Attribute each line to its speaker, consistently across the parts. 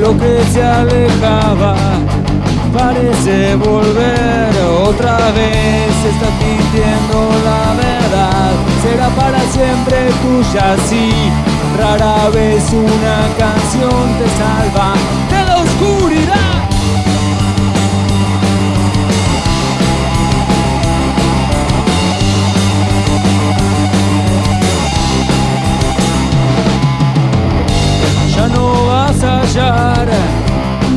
Speaker 1: lo que se alejaba parece volver otra vez. Estás mintiendo la verdad, será para siempre tuya, sí. Rara vez una canción te salva de la oscuridad. Ya no vas a hallar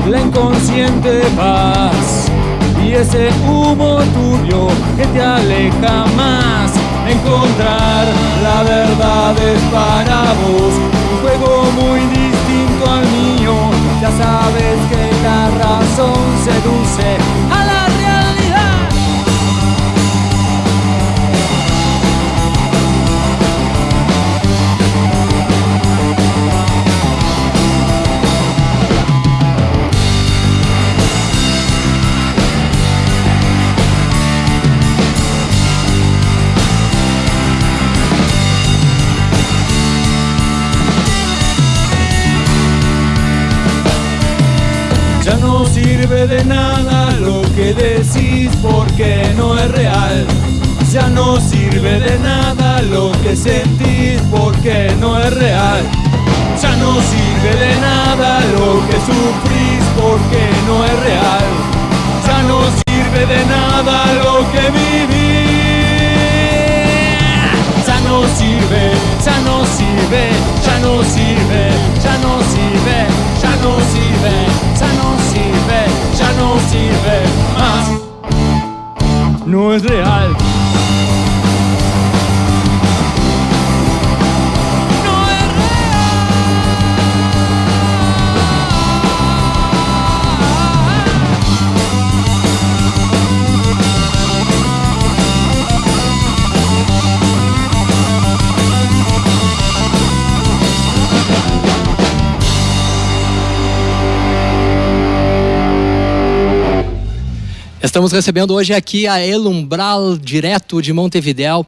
Speaker 1: la inconsciente paz y ese humo turbio que te aleja más. Encontrar es para vos un juego muy distinto al mío. Ya sabes que la razón seduce Ya no sirve de nada lo que decís porque no es real. Ya no sirve de nada lo que sentís porque no es real. Ya no sirve de nada lo que sufrís porque no es real. Más. No es real.
Speaker 2: Estamos recebendo hoje aqui a Elumbral, direto de Montevidéu,